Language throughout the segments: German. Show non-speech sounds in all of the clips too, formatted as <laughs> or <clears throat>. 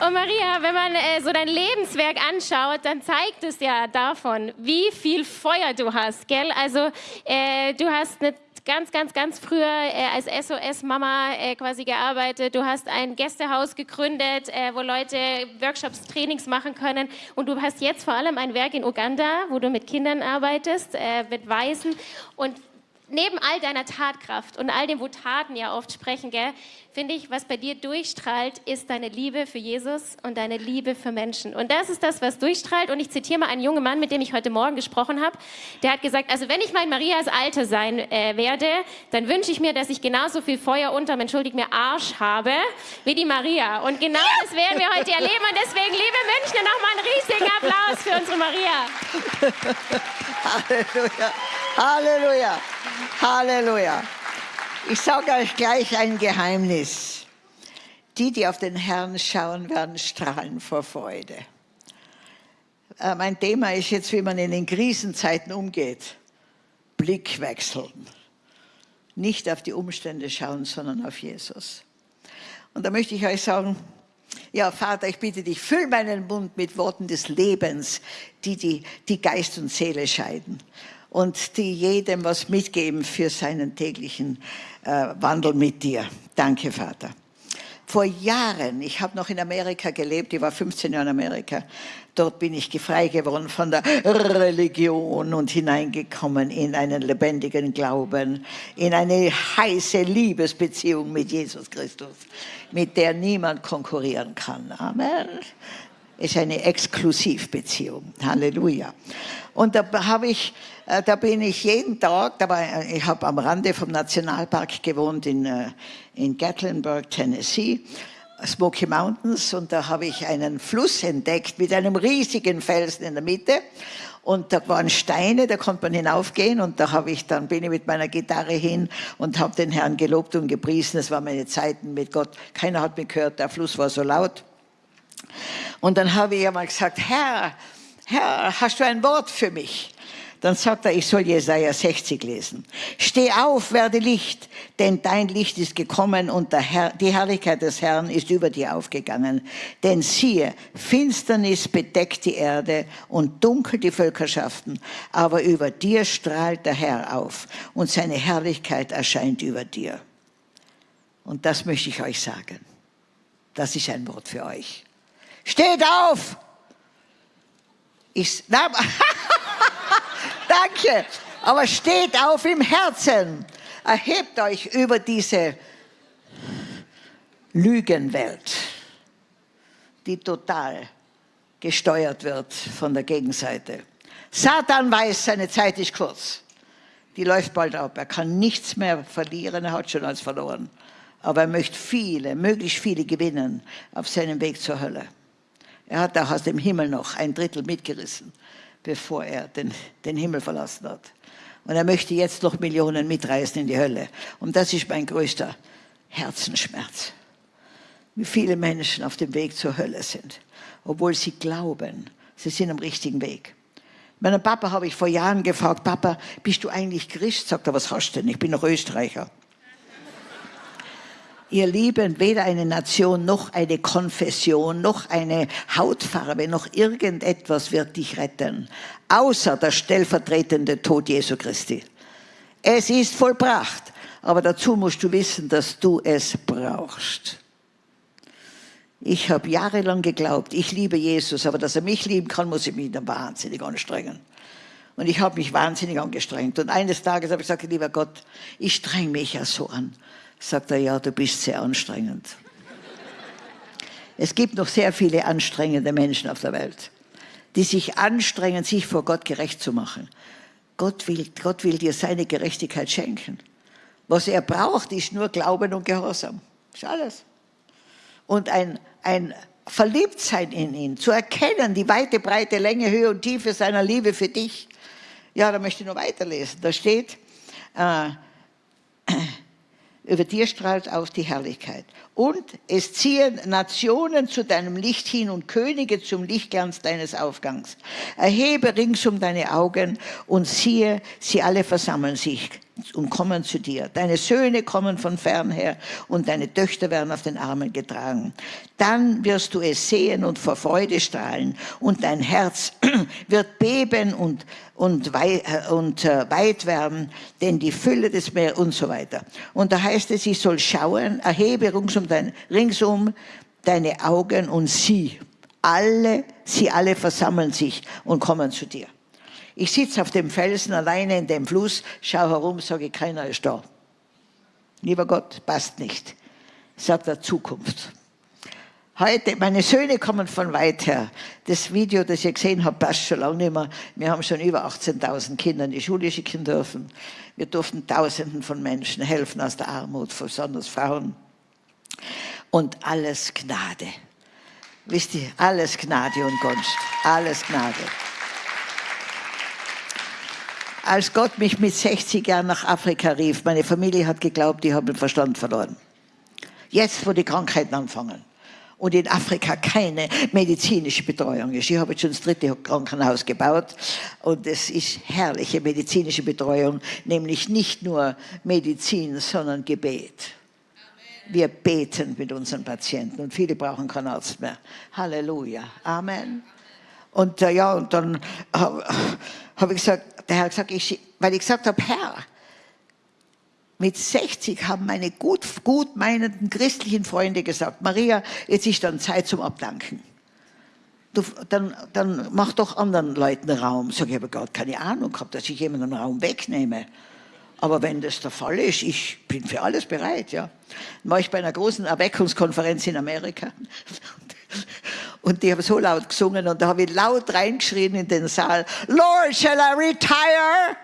Und Maria, wenn man äh, so dein Lebenswerk anschaut, dann zeigt es ja davon, wie viel Feuer du hast, gell? Also äh, du hast eine ganz, ganz, ganz früher äh, als SOS-Mama äh, quasi gearbeitet. Du hast ein Gästehaus gegründet, äh, wo Leute Workshops, Trainings machen können. Und du hast jetzt vor allem ein Werk in Uganda, wo du mit Kindern arbeitest, äh, mit Waisen. Und neben all deiner Tatkraft und all dem, wo Taten ja oft sprechen, finde ich, was bei dir durchstrahlt, ist deine Liebe für Jesus und deine Liebe für Menschen. Und das ist das, was durchstrahlt. Und ich zitiere mal einen jungen Mann, mit dem ich heute Morgen gesprochen habe. Der hat gesagt, also wenn ich mal in Marias Alter sein äh, werde, dann wünsche ich mir, dass ich genauso viel Feuer unterm, entschuldigt mir, Arsch habe, wie die Maria. Und genau das werden wir heute erleben. Und deswegen, liebe Münchner, nochmal einen riesigen Applaus für unsere Maria. <laughs> Halleluja. Halleluja. Halleluja. Ich sage euch gleich ein Geheimnis. Die, die auf den Herrn schauen, werden strahlen vor Freude. Äh, mein Thema ist jetzt, wie man in den Krisenzeiten umgeht. Blick wechseln. Nicht auf die Umstände schauen, sondern auf Jesus. Und da möchte ich euch sagen, ja, Vater, ich bitte dich, füll meinen Mund mit Worten des Lebens, die, die, die Geist und Seele scheiden und die jedem was mitgeben für seinen täglichen äh, Wandel mit dir. Danke, Vater. Vor Jahren, ich habe noch in Amerika gelebt, ich war 15 Jahre in Amerika, dort bin ich frei geworden von der Religion und hineingekommen in einen lebendigen Glauben, in eine heiße Liebesbeziehung mit Jesus Christus, mit der niemand konkurrieren kann. Amen ist eine Exklusivbeziehung. Halleluja. Und da habe ich, äh, da bin ich jeden Tag, da war, ich habe am Rande vom Nationalpark gewohnt in, äh, in Gatlinburg, Tennessee. Smoky Mountains und da habe ich einen Fluss entdeckt mit einem riesigen Felsen in der Mitte und da waren Steine, da konnte man hinaufgehen und da habe ich dann bin ich mit meiner Gitarre hin und habe den Herrn gelobt und gepriesen. Das waren meine Zeiten mit Gott. Keiner hat mich gehört, der Fluss war so laut. Und dann habe ich einmal gesagt, Herr, Herr, hast du ein Wort für mich? Dann sagt er, ich soll Jesaja 60 lesen. Steh auf, werde Licht, denn dein Licht ist gekommen und Herr, die Herrlichkeit des Herrn ist über dir aufgegangen. Denn siehe, Finsternis bedeckt die Erde und dunkel die Völkerschaften, aber über dir strahlt der Herr auf und seine Herrlichkeit erscheint über dir. Und das möchte ich euch sagen. Das ist ein Wort für euch. Steht auf! Ich, na, <laughs> danke, aber steht auf im Herzen. Erhebt euch über diese Lügenwelt, die total gesteuert wird von der Gegenseite. Satan weiß, seine Zeit ist kurz. Die läuft bald ab. Er kann nichts mehr verlieren, er hat schon alles verloren. Aber er möchte viele, möglichst viele gewinnen auf seinem Weg zur Hölle. Er hat auch aus dem Himmel noch ein Drittel mitgerissen, bevor er den, den Himmel verlassen hat. Und er möchte jetzt noch Millionen mitreißen in die Hölle. Und das ist mein größter Herzensschmerz. Wie viele Menschen auf dem Weg zur Hölle sind, obwohl sie glauben, sie sind am richtigen Weg. Meinen Papa habe ich vor Jahren gefragt, Papa, bist du eigentlich Christ? Sagt er, was hast du denn? Ich bin noch Österreicher. Ihr Lieben, weder eine Nation noch eine Konfession noch eine Hautfarbe noch irgendetwas wird dich retten, außer der stellvertretende Tod Jesu Christi. Es ist vollbracht, aber dazu musst du wissen, dass du es brauchst. Ich habe jahrelang geglaubt, ich liebe Jesus, aber dass er mich lieben kann, muss ich mich dann wahnsinnig anstrengen. Und ich habe mich wahnsinnig angestrengt. Und eines Tages habe ich gesagt, lieber Gott, ich streng mich ja so an sagt er, ja, du bist sehr anstrengend. Es gibt noch sehr viele anstrengende Menschen auf der Welt, die sich anstrengen, sich vor Gott gerecht zu machen. Gott will, Gott will dir seine Gerechtigkeit schenken. Was er braucht, ist nur Glauben und Gehorsam. Das ist alles. Und ein, ein Verliebtsein in ihn, zu erkennen, die weite, breite Länge, Höhe und Tiefe seiner Liebe für dich. Ja, da möchte ich noch weiterlesen. Da steht, äh, über dir strahlt aus die Herrlichkeit. Und es ziehen Nationen zu deinem Licht hin und Könige zum Lichtglanz deines Aufgangs. Erhebe ringsum deine Augen und siehe, sie alle versammeln sich. Und kommen zu dir. Deine Söhne kommen von fern her und deine Töchter werden auf den Armen getragen. Dann wirst du es sehen und vor Freude strahlen und dein Herz <clears throat> wird beben und, und, äh, und äh, weit werden, denn die Fülle des Meeres und so weiter. Und da heißt es, ich soll schauen, erhebe ringsum, dein, ringsum deine Augen und sieh. Alle, sie alle versammeln sich und kommen zu dir. Ich sitze auf dem Felsen alleine in dem Fluss, schaue herum, sage, keiner ist da. Lieber Gott, passt nicht. Sagt der Zukunft. Heute, meine Söhne kommen von weit her. Das Video, das ihr gesehen habt, passt schon lange nicht mehr. Wir haben schon über 18.000 Kinder in die Schule schicken dürfen. Wir durften Tausenden von Menschen helfen aus der Armut, besonders Frauen. Und alles Gnade. Wisst ihr, alles Gnade und Gunst. Alles Gnade als Gott mich mit 60 Jahren nach Afrika rief, meine Familie hat geglaubt, ich habe den Verstand verloren. Jetzt, wo die Krankheiten anfangen und in Afrika keine medizinische Betreuung ist. Ich habe jetzt schon das dritte Krankenhaus gebaut und es ist herrliche medizinische Betreuung, nämlich nicht nur Medizin, sondern Gebet. Wir beten mit unseren Patienten und viele brauchen keinen Arzt mehr. Halleluja. Amen. Und äh, ja, und dann habe hab ich gesagt, der Herr gesagt, ich, weil ich gesagt habe, Herr, mit 60 haben meine gut, gut meinenden christlichen Freunde gesagt, Maria, jetzt ist dann Zeit zum Abdanken. Du, dann, dann mach doch anderen Leuten Raum. Sag ich, habe gar keine Ahnung gehabt, dass ich jemanden Raum wegnehme. Aber wenn das der Fall ist, ich bin für alles bereit. Ja. Dann war ich bei einer großen Erweckungskonferenz in Amerika. Und die haben so laut gesungen und da habe ich laut reingeschrien in den Saal, Lord, shall I retire?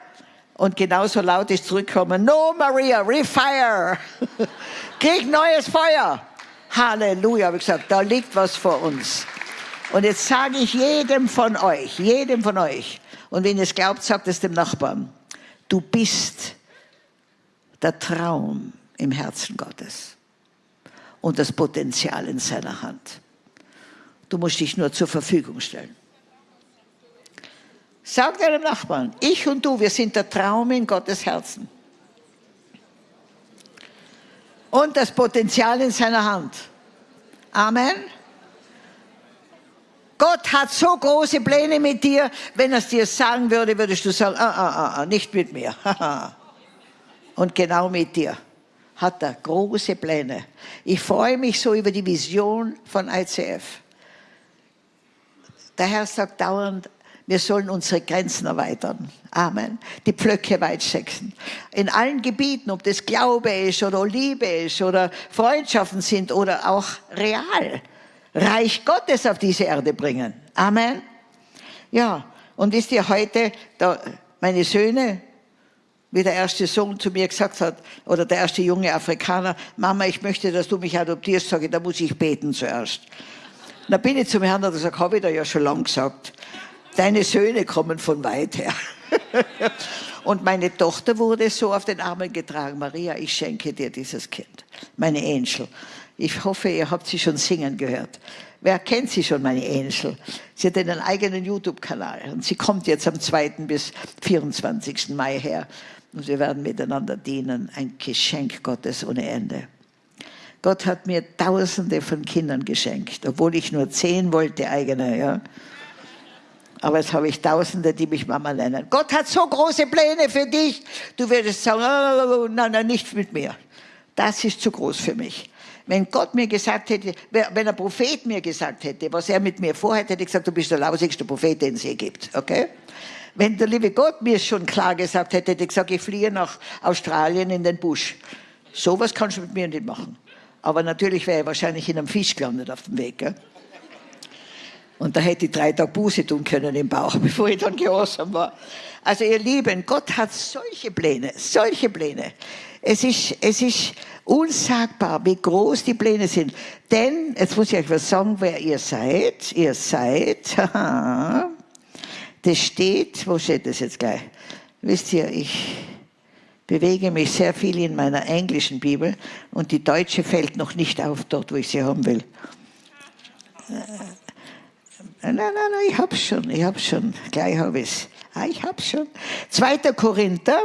Und genauso laut ist zurückgekommen, no Maria, refire. <laughs> Krieg neues Feuer. Halleluja, habe ich gesagt, da liegt was vor uns. Und jetzt sage ich jedem von euch, jedem von euch, und wenn ihr es glaubt, sagt es dem Nachbarn, du bist der Traum im Herzen Gottes und das Potenzial in seiner Hand. Du musst dich nur zur Verfügung stellen. Sag deinem Nachbarn, ich und du, wir sind der Traum in Gottes Herzen. Und das Potenzial in seiner Hand. Amen. Gott hat so große Pläne mit dir, wenn er es dir sagen würde, würdest du sagen, ah, ah, ah, ah nicht mit mir. <laughs> Und genau mit dir hat er große Pläne. Ich freue mich so über die Vision von ICF. Der Herr sagt dauernd, wir sollen unsere Grenzen erweitern. Amen. Die Pflöcke weit stecken. In allen Gebieten, ob das Glaube ist oder Liebe ist oder Freundschaften sind oder auch real. Reich Gottes auf diese Erde bringen. Amen. Ja, und wisst ihr heute, da, meine Söhne, wie der erste Sohn zu mir gesagt hat, oder der erste junge Afrikaner, Mama, ich möchte, dass du mich adoptierst, sage ich, da muss ich beten zuerst. Da bin ich zum Herrn und gesagt, habe ich da ja schon lang gesagt. Deine Söhne kommen von weit her. <laughs> und meine Tochter wurde so auf den Armen getragen. Maria, ich schenke dir dieses Kind. Meine Angel. Ich hoffe, ihr habt sie schon singen gehört. Wer kennt sie schon, meine Angel? Sie hat einen eigenen YouTube-Kanal und sie kommt jetzt am 2. bis 24. Mai her. Und wir werden miteinander dienen. Ein Geschenk Gottes ohne Ende. Gott hat mir Tausende von Kindern geschenkt, obwohl ich nur zehn wollte eigene. Ja. Aber jetzt habe ich Tausende, die mich Mama nennen. Gott hat so große Pläne für dich. Du würdest sagen, oh, nein, nein, nicht mit mir. Das ist zu groß für mich. Wenn Gott mir gesagt hätte, wenn ein Prophet mir gesagt hätte, was er mit mir vorhat, hätte ich gesagt, du bist der lausigste Prophet, den es je gibt. Okay? Wenn der liebe Gott mir schon klar gesagt hätte, hätte ich gesagt, ich fliehe nach Australien in den Busch. Sowas kannst du mit mir nicht machen. Aber natürlich wäre er wahrscheinlich in einem Fisch gelandet auf dem Weg. Gell? Und da hätte ich drei Tage Buße tun können im Bauch, <laughs> bevor ich dann gehorsam war. Also ihr Lieben, Gott hat solche Pläne, solche Pläne. Es ist, es ist unsagbar, wie groß die Pläne sind. Denn, jetzt muss ich euch was sagen, wer ihr seid. Ihr seid, haha, <laughs> das steht, wo steht das jetzt gleich? Wisst ihr, ich bewege mich sehr viel in meiner englischen Bibel und die deutsche fällt noch nicht auf dort, wo ich sie haben will. Äh, nein, nein, nein, ich hab's schon, ich hab's schon, gleich habe ich's. Ah, ich hab's schon. 2. Korinther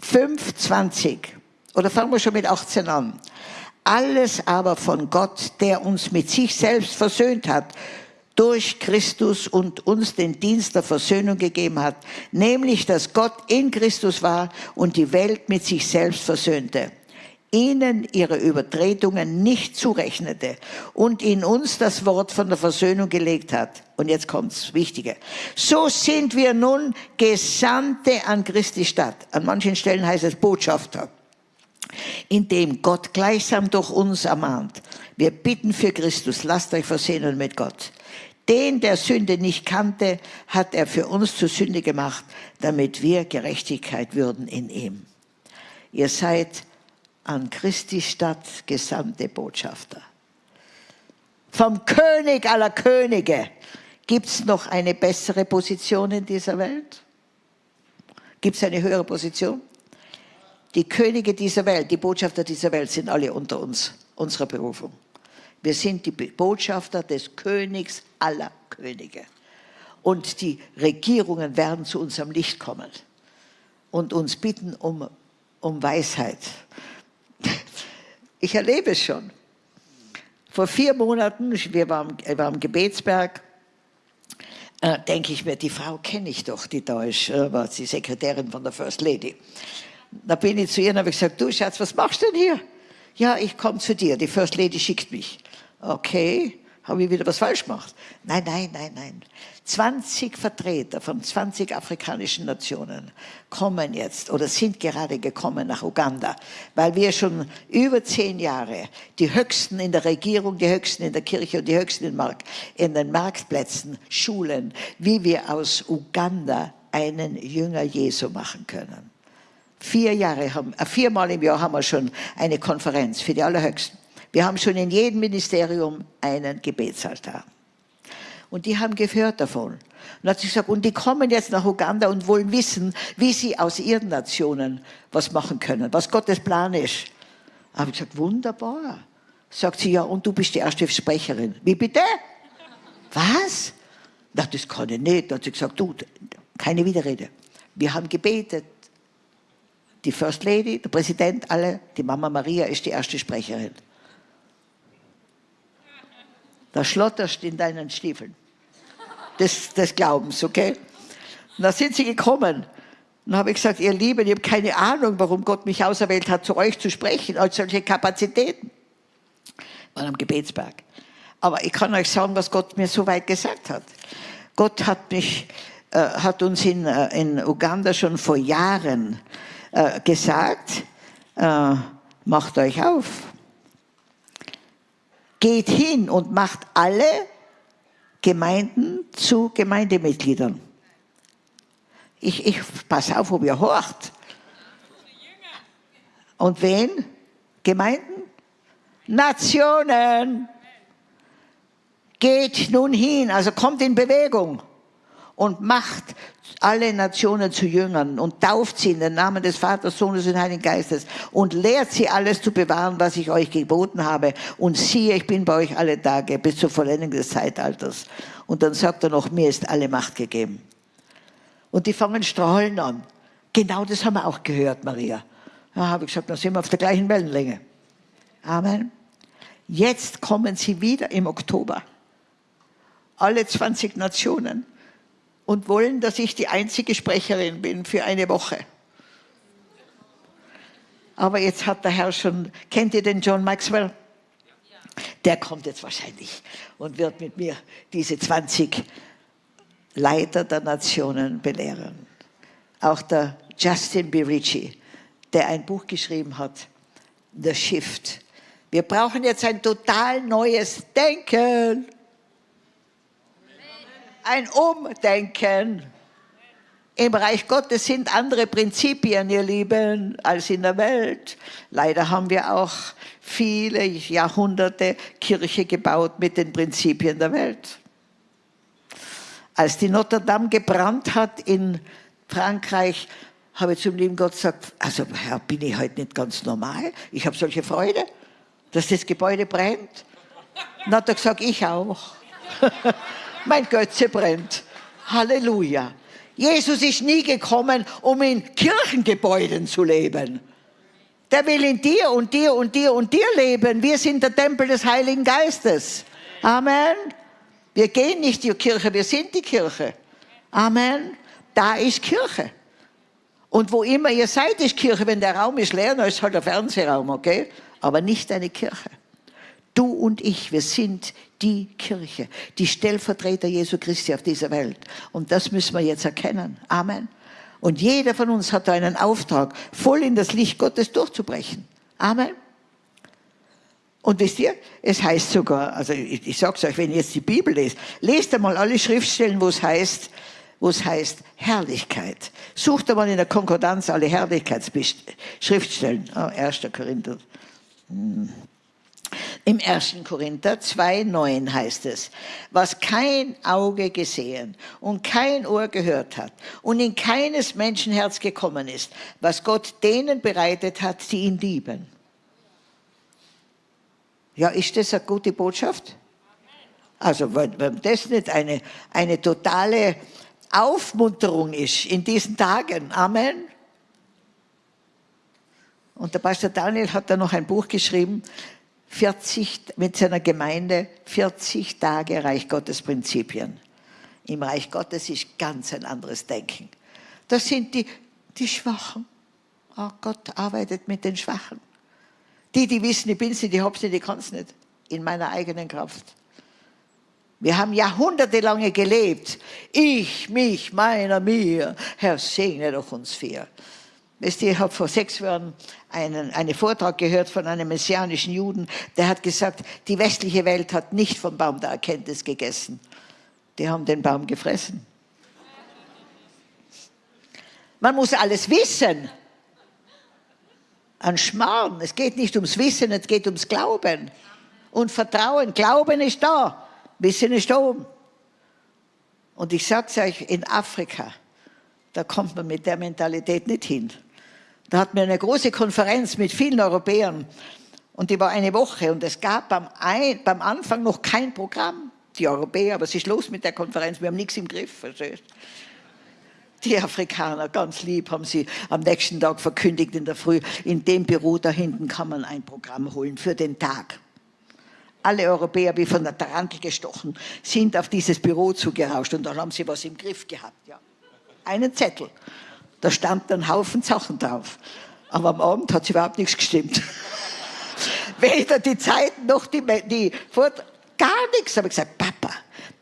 5, 20. Oder fangen wir schon mit 18 an. Alles aber von Gott, der uns mit sich selbst versöhnt hat, durch Christus und uns den Dienst der Versöhnung gegeben hat, nämlich dass Gott in Christus war und die Welt mit sich selbst versöhnte ihnen ihre Übertretungen nicht zurechnete und in uns das Wort von der Versöhnung gelegt hat. Und jetzt kommt's Wichtige. So sind wir nun Gesandte an Christi Stadt. An manchen Stellen heißt es Botschafter. Indem Gott gleichsam durch uns ermahnt. Wir bitten für Christus, lasst euch versöhnen mit Gott. Den, der Sünde nicht kannte, hat er für uns zur Sünde gemacht, damit wir Gerechtigkeit würden in ihm. Ihr seid an Christi Stadt gesandte Botschafter. Vom König aller Könige gibt es noch eine bessere Position in dieser Welt? Gibt es eine höhere Position? Die Könige dieser Welt, die Botschafter dieser Welt sind alle unter uns, unserer Berufung. Wir sind die Botschafter des Königs aller Könige. Und die Regierungen werden zu unserem Licht kommen und uns bitten um, um Weisheit. Ich erlebe es schon. Vor vier Monaten, wir waren, wir waren im Gebetsberg, äh, denke ich mir, die Frau kenne ich doch, die da ist, äh, war die Sekretärin von der First Lady. Da bin ich zu ihr und habe gesagt, du Schatz, was machst du denn hier? Ja, ich komme zu dir, die First Lady schickt mich. Okay, habe ich wieder was falsch gemacht? Nein, nein, nein, nein. 20 Vertreter von 20 afrikanischen Nationen kommen jetzt oder sind gerade gekommen nach Uganda, weil wir schon über zehn Jahre die Höchsten in der Regierung, die Höchsten in der Kirche und die Höchsten in, Mark in den Marktplätzen schulen, wie wir aus Uganda einen Jünger Jesu machen können. Vier Jahre haben, äh, viermal im Jahr haben wir schon eine Konferenz für die Allerhöchsten. Wir haben schon in jedem Ministerium einen Gebetsaltar. Und die haben gehört davon. Und hat sie gesagt, und die kommen jetzt nach Uganda und wollen wissen, wie sie aus ihren Nationen was machen können, was Gottes Plan ist. Da habe ich gesagt, wunderbar. Sagt sie, ja, und du bist die erste Sprecherin. Wie bitte? Was? Na, das kann ich nicht. Da hat sie gesagt, du, keine Widerrede. Wir haben gebetet. Die First Lady, der Präsident, alle, die Mama Maria ist die erste Sprecherin. Da schlotterst in deinen Stiefeln. Des, des Glaubens, okay? Und da sind sie gekommen. Und habe ich gesagt, ihr Lieben, ich habe keine Ahnung, warum Gott mich auserwählt hat, zu euch zu sprechen, als solche Kapazitäten. Waren am Gebetsberg. Aber ich kann euch sagen, was Gott mir so weit gesagt hat. Gott hat mich, äh, hat uns in, äh, in Uganda schon vor Jahren äh, gesagt, äh, macht euch auf geht hin und macht alle Gemeinden zu Gemeindemitgliedern. Ich, ich pass auf, ob ihr horcht. Und wen? Gemeinden? Nationen. Geht nun hin, also kommt in Bewegung und macht alle Nationen zu Jüngern und tauft sie in den Namen des Vaters, Sohnes und Heiligen Geistes und lehrt sie alles zu bewahren, was ich euch geboten habe. Und siehe, ich bin bei euch alle Tage bis zur Vollendung des Zeitalters. Und dann sagt er noch, mir ist alle Macht gegeben. Und die fangen strahlen an. Genau das haben wir auch gehört, Maria. Da habe ich gesagt, dann sind wir auf der gleichen Wellenlänge. Amen. Jetzt kommen sie wieder im Oktober. Alle 20 Nationen und wollen, dass ich die einzige Sprecherin bin für eine Woche. Aber jetzt hat der Herr schon, kennt ihr den John Maxwell? Der kommt jetzt wahrscheinlich und wird mit mir diese 20 Leiter der Nationen belehren. Auch der Justin Birici, der ein Buch geschrieben hat, The Shift. Wir brauchen jetzt ein total neues Denken ein Umdenken. Im Reich Gottes sind andere Prinzipien, ihr Lieben, als in der Welt. Leider haben wir auch viele Jahrhunderte Kirche gebaut mit den Prinzipien der Welt. Als die Notre Dame gebrannt hat in Frankreich, habe ich zum lieben Gott gesagt, also Herr, bin ich heute nicht ganz normal? Ich habe solche Freude, dass das Gebäude brennt. Dann hat er gesagt, ich auch. <laughs> mein Götze brennt. Halleluja. Jesus ist nie gekommen, um in Kirchengebäuden zu leben. Der will in dir und dir und dir und dir leben. Wir sind der Tempel des Heiligen Geistes. Amen. Wir gehen nicht in die Kirche, wir sind die Kirche. Amen. Da ist Kirche. Und wo immer ihr seid, ist Kirche. Wenn der Raum ist leer, dann ist halt der Fernsehraum, okay? Aber nicht eine Kirche. Du und ich, wir sind die Kirche, die Stellvertreter Jesu Christi auf dieser Welt. Und das müssen wir jetzt erkennen. Amen. Und jeder von uns hat einen Auftrag, voll in das Licht Gottes durchzubrechen. Amen. Und wisst ihr, es heißt sogar, also ich, ich sage es euch, wenn ihr jetzt die Bibel lest, lest einmal alle Schriftstellen, wo es heißt, wo es heißt Herrlichkeit. Sucht einmal in der Konkordanz alle Herrlichkeitsschriftstellen. Oh, 1. Korinther. Hm. Im 1. Korinther 2,9 heißt es, was kein Auge gesehen und kein Ohr gehört hat und in keines Menschenherz gekommen ist, was Gott denen bereitet hat, die ihn lieben. Ja, ist das eine gute Botschaft? Also, wenn, wenn das nicht eine, eine totale Aufmunterung ist in diesen Tagen. Amen. Und der Pastor Daniel hat da noch ein Buch geschrieben, 40, mit seiner Gemeinde 40 Tage Reich Gottes Prinzipien. Im Reich Gottes ist ganz ein anderes Denken. Das sind die, die Schwachen. Oh, Gott arbeitet mit den Schwachen. Die, die wissen, ich bin's nicht, ich hab's nicht, ich kann's nicht. In meiner eigenen Kraft. Wir haben jahrhundertelange gelebt. Ich, mich, meiner, mir. Herr, segne doch uns vier. Ich habe vor sechs Jahren einen, einen Vortrag gehört von einem messianischen Juden, der hat gesagt, die westliche Welt hat nicht vom Baum der Erkenntnis gegessen. Die haben den Baum gefressen. Man muss alles wissen. An Schmarrn. Es geht nicht ums Wissen, es geht ums Glauben. Und Vertrauen. Glauben ist da. Wissen ist oben. Und ich sage es euch, in Afrika, da kommt man mit der Mentalität nicht hin. Da hatten wir eine große Konferenz mit vielen Europäern und die war eine Woche und es gab beim, Ein beim Anfang noch kein Programm. Die Europäer, was ist los mit der Konferenz? Wir haben nichts im Griff, verstehst die Afrikaner, ganz lieb, haben sie am nächsten Tag verkündigt in der Früh, in dem Büro da hinten kann man ein Programm holen für den Tag. Alle Europäer, wie von der Tarantel gestochen, sind auf dieses Büro zugerauscht und dann haben sie was im Griff gehabt. Ja. Einen Zettel. Da stand ein Haufen Sachen drauf. Aber am Abend hat es überhaupt nichts gestimmt. <laughs> Weder die Zeiten noch die, die Vort gar nichts. Aber ich gesagt, Papa,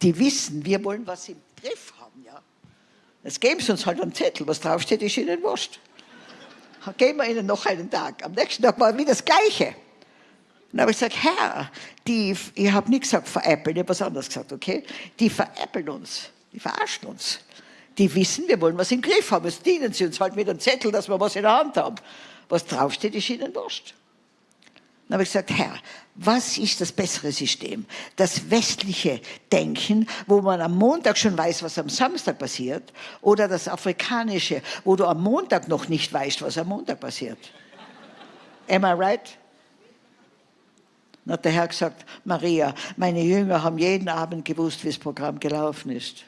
die wissen, wir wollen was im Griff haben. Ja. Jetzt geben sie uns halt einen Zettel, was draufsteht, ist ihnen wurscht. Geben wir ihnen noch einen Tag. Am nächsten Tag war wieder das Gleiche. Dann habe ich gesagt, Herr, die, ich habe nichts gesagt veräppeln, ich habe was anderes gesagt, okay? Die veräppeln uns, die verarschen uns die wissen, wir wollen was im Griff haben. Jetzt dienen sie uns halt mit einem Zettel, dass wir was in der Hand haben. Was draufsteht, ist ihnen wurscht. Dann habe ich gesagt, Herr, was ist das bessere System? Das westliche Denken, wo man am Montag schon weiß, was am Samstag passiert, oder das afrikanische, wo du am Montag noch nicht weißt, was am Montag passiert? Am I right? Dann hat der Herr gesagt, Maria, meine Jünger haben jeden Abend gewusst, wie das Programm gelaufen ist.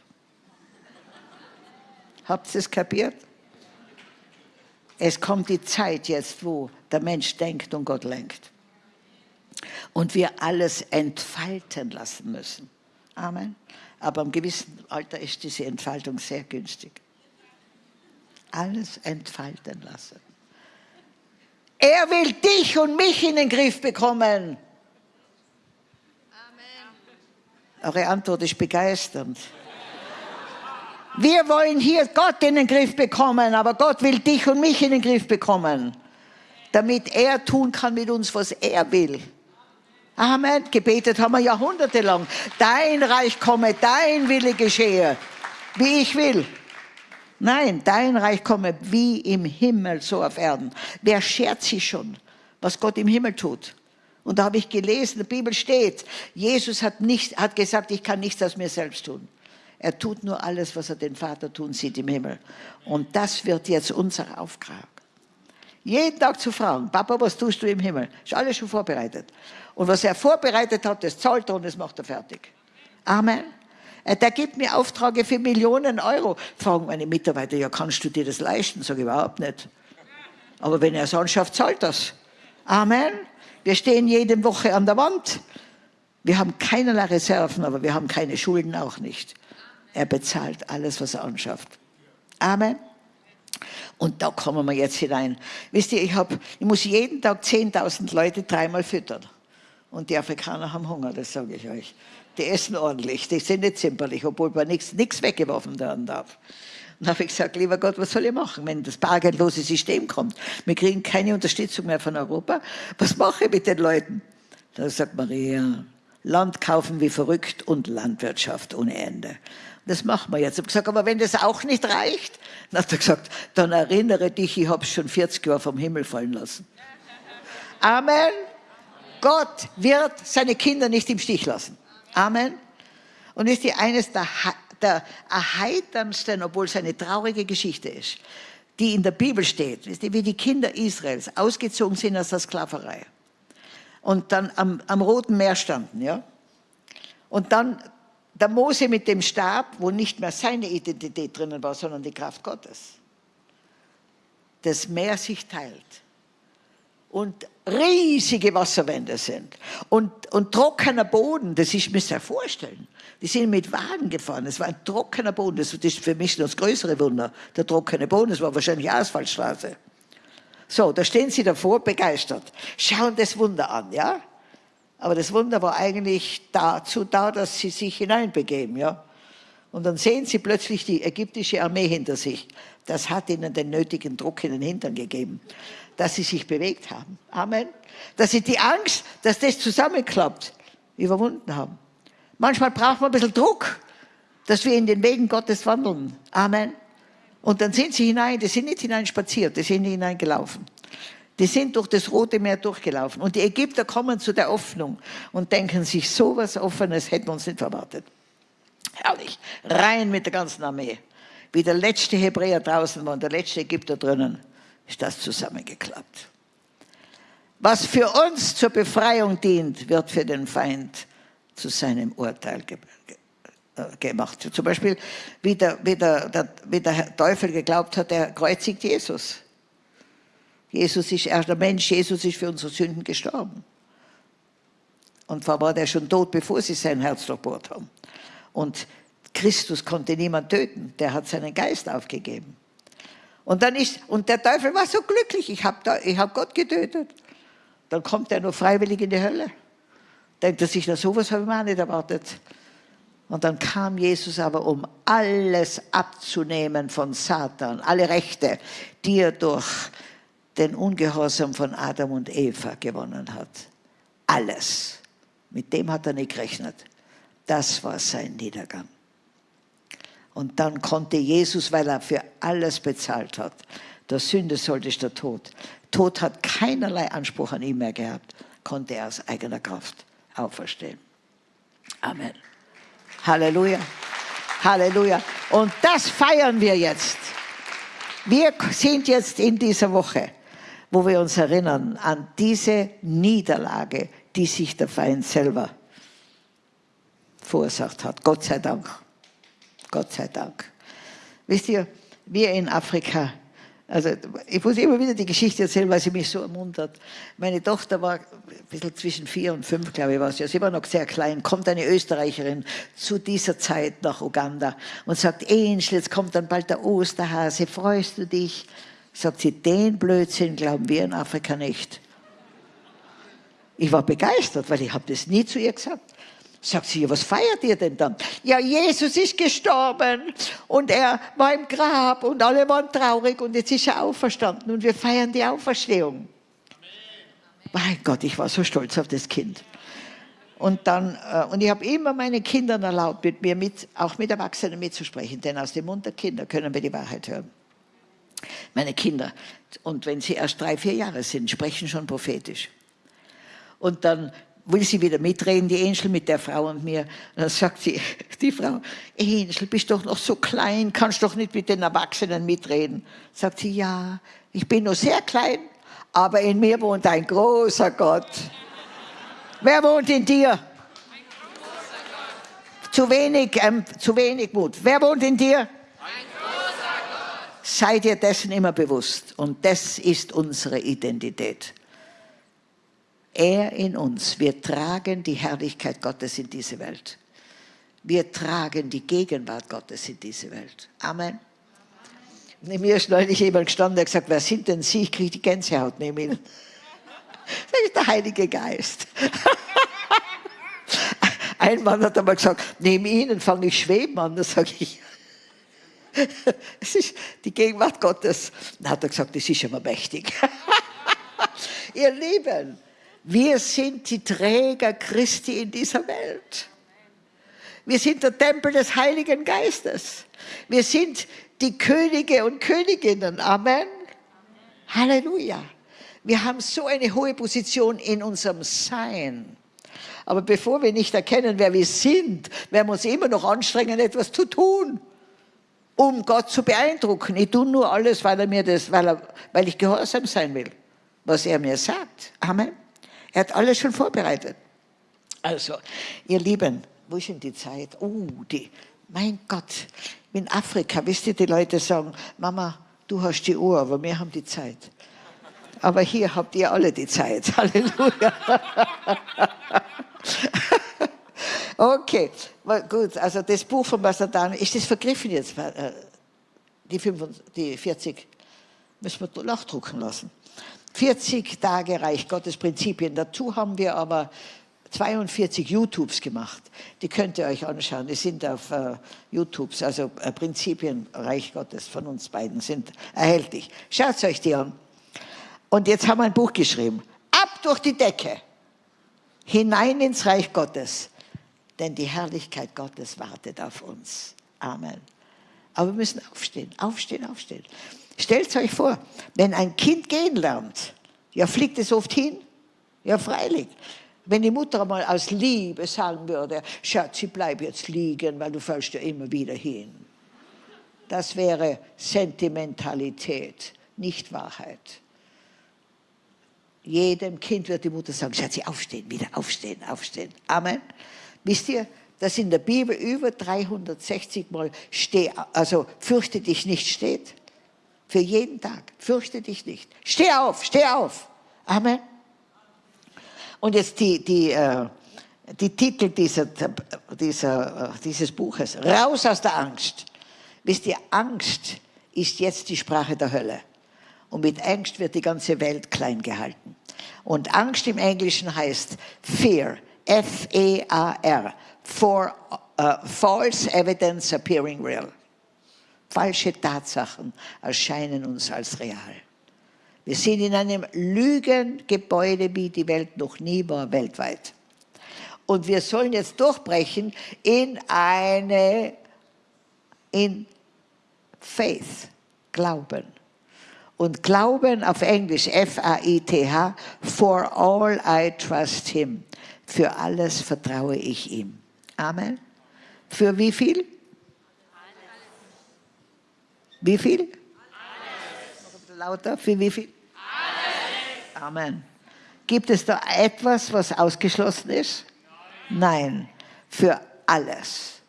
Habt ihr es kapiert? Es kommt die Zeit jetzt, wo der Mensch denkt und Gott lenkt. Und wir alles entfalten lassen müssen. Amen. Aber im gewissen Alter ist diese Entfaltung sehr günstig. Alles entfalten lassen. Er will dich und mich in den Griff bekommen. Amen. Eure Antwort ist begeisternd. Wir wollen hier Gott in den Griff bekommen, aber Gott will dich und mich in den Griff bekommen, damit er tun kann mit uns, was er will. Amen. Gebetet haben wir jahrhundertelang. Dein Reich komme, dein Wille geschehe, wie ich will. Nein, dein Reich komme wie im Himmel, so auf Erden. Wer schert sich schon, was Gott im Himmel tut? Und da habe ich gelesen, in der Bibel steht, Jesus hat, nicht, hat gesagt, ich kann nichts aus mir selbst tun. Er tut nur alles, was er den Vater tun sieht im Himmel. Und das wird jetzt unser Auftrag. Jeden Tag zu fragen, Papa, was tust du im Himmel? Ist alles schon vorbereitet. Und was er vorbereitet hat, das zahlt er und das macht er fertig. Amen. Äh, der gibt mir Aufträge für Millionen Euro. Fragen meine Mitarbeiter, ja, kannst du dir das leisten? Sag ich überhaupt nicht. Aber wenn er es anschafft, zahlt das. Amen. Wir stehen jede Woche an der Wand. Wir haben keinerlei Reserven, aber wir haben keine Schulden auch nicht. Er bezahlt alles, was er anschafft. Amen. Und da kommen wir jetzt hinein. Wisst ihr, ich, hab, ich muss jeden Tag 10.000 Leute dreimal füttern. Und die Afrikaner haben Hunger, das sage ich euch. Die essen ordentlich, die sind nicht zimperlich, obwohl man nichts weggeworfen werden darf. Und habe ich gesagt, lieber Gott, was soll ich machen, wenn das bargeldlose System kommt? Wir kriegen keine Unterstützung mehr von Europa. Was mache ich mit den Leuten? Da sagt Maria, Land kaufen wie verrückt und Landwirtschaft ohne Ende. Das machen wir jetzt. Ich habe gesagt, aber wenn das auch nicht reicht, dann hat er gesagt, dann erinnere dich, ich habe es schon 40 Jahre vom Himmel fallen lassen. Amen. Gott wird seine Kinder nicht im Stich lassen. Amen. Und ist die eines der, der erheiterndsten, obwohl es eine traurige Geschichte ist, die in der Bibel steht, wie die Kinder Israels ausgezogen sind aus der Sklaverei und dann am, am Roten Meer standen, ja. Und dann der Mose mit dem Stab, wo nicht mehr seine Identität drinnen war, sondern die Kraft Gottes. Das Meer sich teilt und riesige Wasserwände sind und, und trockener Boden, das ist mir sehr vorstellen. Die sind mit Wagen gefahren, es war ein trockener Boden, das ist für mich das größere Wunder, der trockene Boden, das war wahrscheinlich Asphaltstraße. So, da stehen sie davor, begeistert, schauen das Wunder an, ja. Aber das Wunder war eigentlich dazu da, dass sie sich hineinbegeben, ja. Und dann sehen sie plötzlich die ägyptische Armee hinter sich. Das hat ihnen den nötigen Druck in den Hintern gegeben, dass sie sich bewegt haben. Amen. Dass sie die Angst, dass das zusammenklappt, überwunden haben. Manchmal braucht man ein bisschen Druck, dass wir in den Wegen Gottes wandeln. Amen. Und dann sind sie hinein, die sind nicht hineinspaziert, die sind hineingelaufen. Die sind durch das Rote Meer durchgelaufen. Und die Ägypter kommen zu der Öffnung und denken sich, so was Offenes hätten wir uns nicht erwartet. Herrlich. Rein mit der ganzen Armee. Wie der letzte Hebräer draußen war und der letzte Ägypter drinnen, ist das zusammengeklappt. Was für uns zur Befreiung dient, wird für den Feind zu seinem Urteil äh, gemacht. Zum Beispiel, wie der, wie, der, der, wie der Teufel geglaubt hat, er kreuzigt Jesus. Jesus ist erst der Mensch, Jesus ist für unsere Sünden gestorben. Und zwar war der schon tot, bevor sie sein Herz durchbohrt haben. Und Christus konnte niemand töten, der hat seinen Geist aufgegeben. Und, dann ist, und der Teufel war so glücklich, ich habe hab Gott getötet. Dann kommt er nur freiwillig in die Hölle. Denkt er sich, na sowas habe ich mir auch nicht erwartet. Und dann kam Jesus aber, um alles abzunehmen von Satan, alle Rechte, die er durch den Ungehorsam von Adam und Eva gewonnen hat. Alles. Mit dem hat er nicht gerechnet. Das war sein Niedergang. Und dann konnte Jesus, weil er für alles bezahlt hat, der Sünde sollte der Tod. Tod hat keinerlei Anspruch an ihn mehr gehabt, konnte er aus eigener Kraft auferstehen. Amen. Halleluja. Halleluja. Und das feiern wir jetzt. Wir sind jetzt in dieser Woche wo wir uns erinnern an diese Niederlage, die sich der Feind selber verursacht hat. Gott sei Dank. Gott sei Dank. Wisst ihr, wir in Afrika, also ich muss immer wieder die Geschichte erzählen, weil sie mich so ermuntert. Meine Tochter war ein bisschen zwischen vier und fünf, glaube ich, war sie. Sie war noch sehr klein. Kommt eine Österreicherin zu dieser Zeit nach Uganda und sagt, Angel, jetzt kommt dann bald der Osterhase, freust du dich? Sagt sie, den Blödsinn glauben wir in Afrika nicht. Ich war begeistert, weil ich habe das nie zu ihr gesagt. Sagt sie, was feiert ihr denn dann? Ja, Jesus ist gestorben und er war im Grab und alle waren traurig und jetzt ist er auferstanden und wir feiern die Auferstehung. Mein Gott, ich war so stolz auf das Kind. Und dann, äh, und ich habe immer meinen Kindern erlaubt, mit mir mit, auch mit Erwachsenen mitzusprechen, denn aus dem Mund der Kinder können wir die Wahrheit hören. Meine Kinder, und wenn sie erst drei, vier Jahre sind, sprechen schon prophetisch. Und dann will sie wieder mitreden, die Angel mit der Frau und mir. Und dann sagt sie, <laughs> die Frau, Angel, bist doch noch so klein, kannst doch nicht mit den Erwachsenen mitreden. Sagt sie, ja, ich bin nur sehr klein, aber in mir wohnt ein großer Gott. Wer wohnt in dir? Zu wenig, ähm, zu wenig Mut. Wer wohnt in dir? Seid ihr dessen immer bewusst. Und das ist unsere Identität. Er in uns. Wir tragen die Herrlichkeit Gottes in diese Welt. Wir tragen die Gegenwart Gottes in diese Welt. Amen. Neben mir ist neulich jemand gestanden, der gesagt, wer sind denn Sie? Ich kriege die Gänsehaut neben Ihnen. <laughs> Das ist der Heilige Geist. <laughs> Ein Mann hat einmal gesagt, neben Ihnen fange ich schweben an. Da sage ich, es <laughs> ist die Gegenwart Gottes. Dann hat er gesagt, das ist immer mächtig. <laughs> Ihr Lieben, wir sind die Träger Christi in dieser Welt. Wir sind der Tempel des Heiligen Geistes. Wir sind die Könige und Königinnen. Amen. Amen. Halleluja. Wir haben so eine hohe Position in unserem Sein. Aber bevor wir nicht erkennen, wer wir sind, werden wir uns immer noch anstrengen, etwas zu tun, um Gott zu beeindrucken. Ich tue nur alles, weil, er mir das, weil, er, weil ich gehorsam sein will, was er mir sagt. Amen. Er hat alles schon vorbereitet. Also, ihr Lieben, wo ist denn die Zeit? Oh, die, mein Gott, in Afrika, wisst ihr, die Leute sagen, Mama, du hast die Uhr, aber wir haben die Zeit. Aber hier habt ihr alle die Zeit. <laughs> Halleluja. <laughs> okay, gut, also das Buch von Pastor Daniel, ist das vergriffen jetzt? Äh, die, 25, die 40 müssen wir nachdrucken lassen. 40 Tage Reich Gottes Prinzipien. Dazu haben wir aber 42 YouTubes gemacht. Die könnt ihr euch anschauen. Die sind auf uh, YouTubes, also uh, Prinzipien Reich Gottes von uns beiden sind erhältlich. Schaut euch die an. Und jetzt haben wir ein Buch geschrieben. Ab durch die Decke. Hinein ins Reich Gottes. Denn die Herrlichkeit Gottes wartet auf uns. Amen. Aber wir müssen aufstehen, aufstehen, aufstehen. Stellt euch vor, wenn ein Kind gehen lernt, ja, fliegt es oft hin? Ja, freilich. Wenn die Mutter mal aus Liebe sagen würde, Schatzi, bleib jetzt liegen, weil du fällst ja immer wieder hin. Das wäre Sentimentalität, nicht Wahrheit. Jedem Kind wird die Mutter sagen, Schatzi, aufstehen, wieder aufstehen, aufstehen. Amen. Wisst ihr, dass in der Bibel über 360 Mal steh, also fürchte dich nicht steht? Für jeden Tag. Fürchte dich nicht. Steh auf, steh auf. Amen. Und jetzt die, die, äh, die Titel dieser, dieser, dieses Buches. Raus aus der Angst. Wisst ihr, Angst ist jetzt die Sprache der Hölle. Und mit Angst wird die ganze Welt klein gehalten. Und Angst im Englischen heißt Fear. F-E-A-R. For uh, false evidence appearing real. Falsche Tatsachen erscheinen uns als real. Wir sind in einem Lügengebäude, wie die Welt noch nie war, weltweit. Und wir sollen jetzt durchbrechen in eine, in Faith, Glauben. Und Glauben auf Englisch, F-A-I-T-H, for all I trust him. Für alles vertraue ich ihm. Amen. Für wie viel? Wie viel? Alles. Lauter, für wie viel? Alles. Amen. Gibt es da etwas, was ausgeschlossen ist? Nein. Nein. Für alles.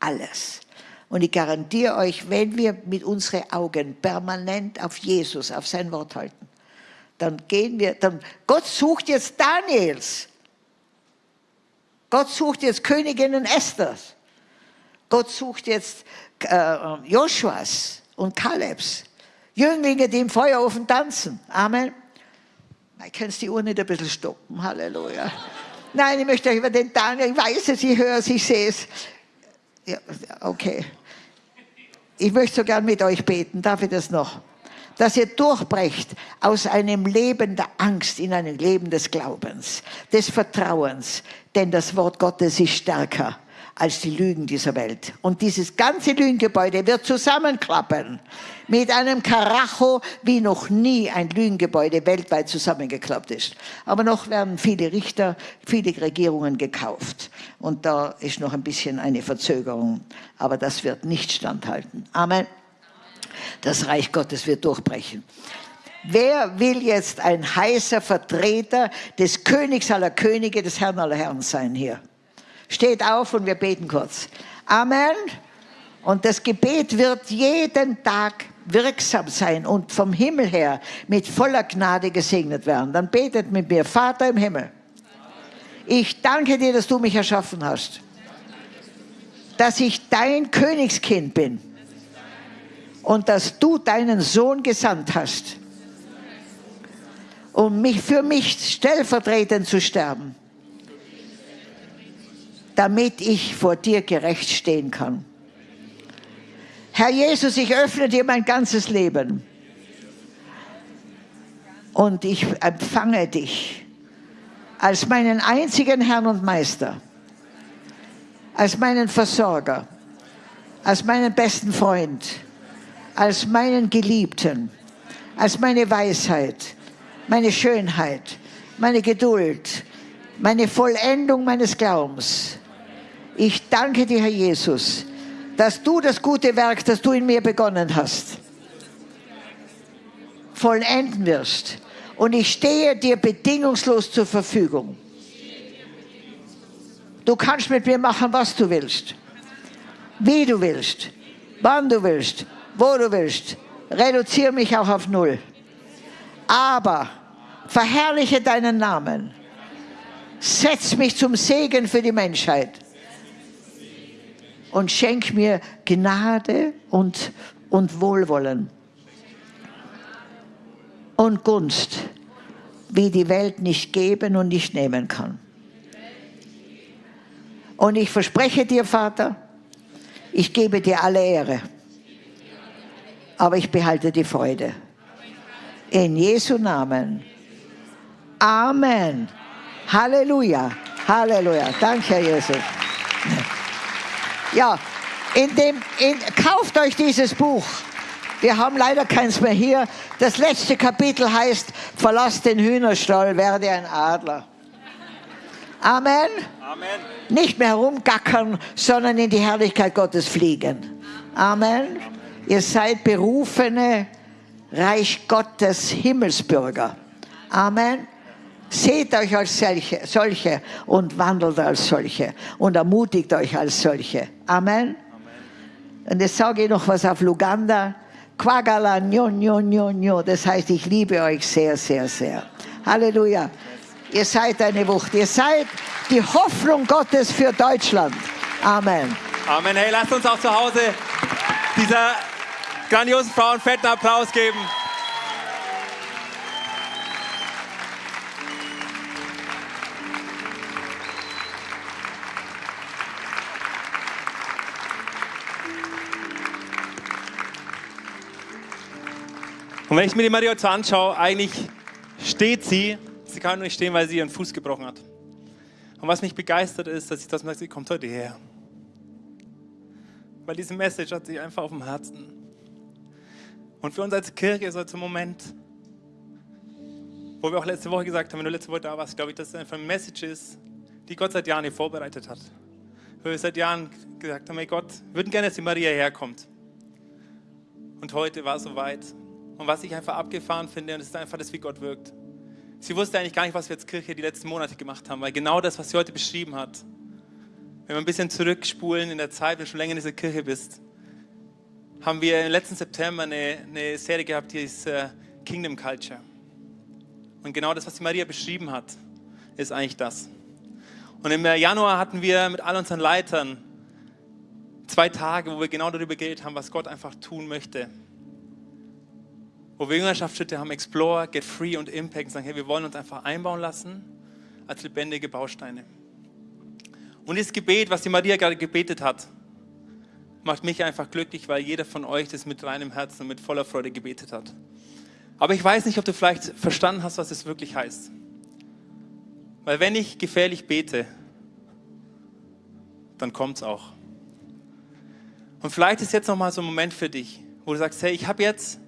Alles. Und ich garantiere euch, wenn wir mit unseren Augen permanent auf Jesus, auf sein Wort halten, dann gehen wir, dann, Gott sucht jetzt Daniels. Gott sucht jetzt Königinnen Esthers. Gott sucht jetzt äh, Joshuas und Kalebs. Jünglinge, die im Feuerofen tanzen. Amen. Ich kann die Uhr nicht ein bisschen stoppen. Halleluja. Nein, ich möchte euch über den Daniel, ich weiß es, ich höre es, ich sehe es. Ja, okay. Ich möchte so gern mit euch beten. Darf ich das noch? Dass ihr durchbrecht aus einem Leben der Angst in ein Leben des Glaubens, des Vertrauens. Denn das Wort Gottes ist stärker als die Lügen dieser Welt. Und dieses ganze Lügengebäude wird zusammenklappen mit einem Karacho, wie noch nie ein Lügengebäude weltweit zusammengeklappt ist. Aber noch werden viele Richter, viele Regierungen gekauft. Und da ist noch ein bisschen eine Verzögerung. Aber das wird nicht standhalten. Amen. Das Reich Gottes wird durchbrechen. Wer will jetzt ein heißer Vertreter des Königs aller Könige, des Herrn aller Herren sein hier? Steht auf und wir beten kurz. Amen. Und das Gebet wird jeden Tag wirksam sein und vom Himmel her mit voller Gnade gesegnet werden. Dann betet mit mir, Vater im Himmel, ich danke dir, dass du mich erschaffen hast, dass ich dein Königskind bin und dass du deinen Sohn gesandt hast, um mich für mich stellvertretend zu sterben, damit ich vor dir gerecht stehen kann. Herr Jesus, ich öffne dir mein ganzes Leben und ich empfange dich als meinen einzigen Herrn und Meister, als meinen Versorger, als meinen besten Freund, als meinen Geliebten, als meine Weisheit, meine Schönheit, meine Geduld, meine Vollendung meines Glaubens. Ich danke dir, Herr Jesus, dass du das gute Werk, das du in mir begonnen hast, vollenden wirst. Und ich stehe dir bedingungslos zur Verfügung. Du kannst mit mir machen, was du willst, wie du willst, wann du willst, wo du willst. Reduziere mich auch auf Null. Aber verherrliche deinen Namen. Setz mich zum Segen für die Menschheit und schenk mir Gnade und, und Wohlwollen und Gunst, wie die Welt nicht geben und nicht nehmen kann. Und ich verspreche dir, Vater, ich gebe dir alle Ehre, aber ich behalte die Freude. In Jesu Namen. Amen. Halleluja. Halleluja. Danke, Herr Jesus. Ja, in dem, in, kauft euch dieses Buch. Wir haben leider keins mehr hier. Das letzte Kapitel heißt, verlass den Hühnerstall, werde ein Adler. Amen. Amen. Nicht mehr herumgackern, sondern in die Herrlichkeit Gottes fliegen. Amen. Ihr seid berufene Reich Gottes Himmelsbürger. Amen. Seht euch als solche, solche und wandelt als solche und ermutigt euch als solche. Amen. Amen. Und jetzt sage ich noch was auf Luganda. Quagala, nyo, nyo. Das heißt, ich liebe euch sehr, sehr, sehr. Halleluja. Ihr seid eine Wucht. Ihr seid die Hoffnung Gottes für Deutschland. Amen. Amen. Hey, lasst uns auch zu Hause dieser grandiosen Frau einen fetten Applaus geben. Und wenn ich mir die Maria jetzt anschaue, eigentlich steht sie, sie kann nur nicht stehen, weil sie ihren Fuß gebrochen hat. Und was mich begeistert ist, dass sie das merkt, sie kommt heute her. Weil diese Message hat sie einfach auf dem Herzen. Und für uns als Kirche ist heute ein Moment, wo wir auch letzte Woche gesagt haben, wenn du letzte Woche da warst, glaube ich, dass es einfach eine Message ist, die Gott seit Jahren hier vorbereitet hat. Wo wir seit Jahren gesagt haben, hey Gott, wir würden gerne, dass die Maria herkommt. Und heute war es soweit. Und was ich einfach abgefahren finde, und das ist einfach das, wie Gott wirkt. Sie wusste eigentlich gar nicht, was wir als Kirche die letzten Monate gemacht haben, weil genau das, was sie heute beschrieben hat, wenn wir ein bisschen zurückspulen in der Zeit, wenn du schon länger in dieser Kirche bist, haben wir im letzten September eine, eine Serie gehabt, die ist äh, Kingdom Culture. Und genau das, was die Maria beschrieben hat, ist eigentlich das. Und im Januar hatten wir mit all unseren Leitern zwei Tage, wo wir genau darüber geredet haben, was Gott einfach tun möchte wo wir Jüngerschaftsschritte haben, Explore, Get Free und Impact und sagen, hey, wir wollen uns einfach einbauen lassen als lebendige Bausteine. Und das Gebet, was die Maria gerade gebetet hat, macht mich einfach glücklich, weil jeder von euch das mit reinem Herzen und mit voller Freude gebetet hat. Aber ich weiß nicht, ob du vielleicht verstanden hast, was es wirklich heißt. Weil wenn ich gefährlich bete, dann kommt es auch. Und vielleicht ist jetzt nochmal so ein Moment für dich, wo du sagst, hey, ich habe jetzt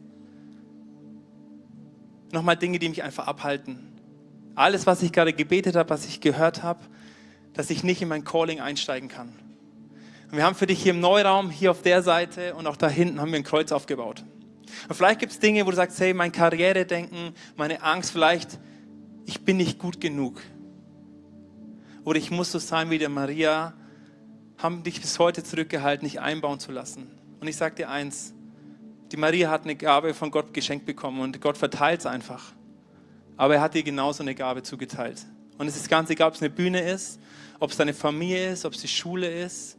nochmal Dinge, die mich einfach abhalten. Alles, was ich gerade gebetet habe, was ich gehört habe, dass ich nicht in mein Calling einsteigen kann. Und wir haben für dich hier im Neuraum, hier auf der Seite und auch da hinten haben wir ein Kreuz aufgebaut. Und vielleicht gibt es Dinge, wo du sagst, hey, mein Karrieredenken, meine Angst, vielleicht, ich bin nicht gut genug. oder ich muss so sein wie der Maria, haben dich bis heute zurückgehalten, nicht einbauen zu lassen. Und ich sage dir eins, die Maria hat eine Gabe von Gott geschenkt bekommen und Gott verteilt es einfach. Aber er hat dir genauso eine Gabe zugeteilt. Und es ist ganz egal, ob es eine Bühne ist, ob es deine Familie ist, ob es die Schule ist,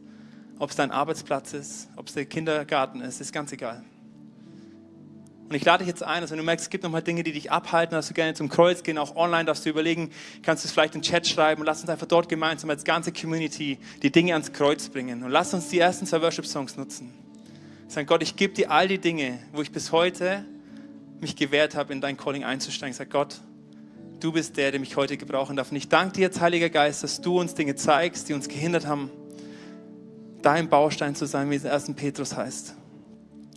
ob es dein Arbeitsplatz ist, ob es der Kindergarten ist, ist ganz egal. Und ich lade dich jetzt ein, also wenn du merkst, es gibt nochmal Dinge, die dich abhalten, dass du gerne zum Kreuz gehen, auch online darfst du überlegen, kannst du es vielleicht in den Chat schreiben und lass uns einfach dort gemeinsam als ganze Community die Dinge ans Kreuz bringen. Und lass uns die ersten zwei Worship-Songs nutzen. Sagen, Gott, ich gebe dir all die Dinge, wo ich bis heute mich gewehrt habe, in dein Calling einzusteigen. Sag Gott, du bist der, der mich heute gebrauchen darf. Und ich danke dir jetzt, Heiliger Geist, dass du uns Dinge zeigst, die uns gehindert haben, dein Baustein zu sein, wie es in 1. Petrus heißt.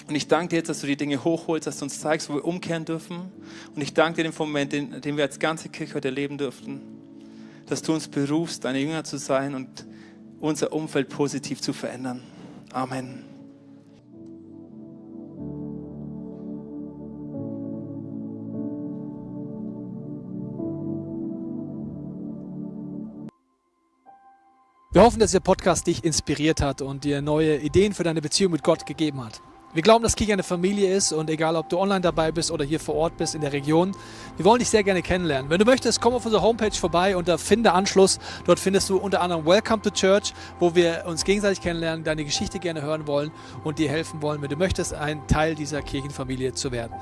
Und ich danke dir jetzt, dass du die Dinge hochholst, dass du uns zeigst, wo wir umkehren dürfen. Und ich danke dir den Moment, den, den wir als ganze Kirche heute erleben dürften, dass du uns berufst, deine Jünger zu sein und unser Umfeld positiv zu verändern. Amen. Wir hoffen, dass der Podcast dich inspiriert hat und dir neue Ideen für deine Beziehung mit Gott gegeben hat. Wir glauben, dass Kirche eine Familie ist und egal, ob du online dabei bist oder hier vor Ort bist in der Region, wir wollen dich sehr gerne kennenlernen. Wenn du möchtest, komm auf unsere Homepage vorbei unter Finde Anschluss. Dort findest du unter anderem Welcome to Church, wo wir uns gegenseitig kennenlernen, deine Geschichte gerne hören wollen und dir helfen wollen, wenn du möchtest, ein Teil dieser Kirchenfamilie zu werden.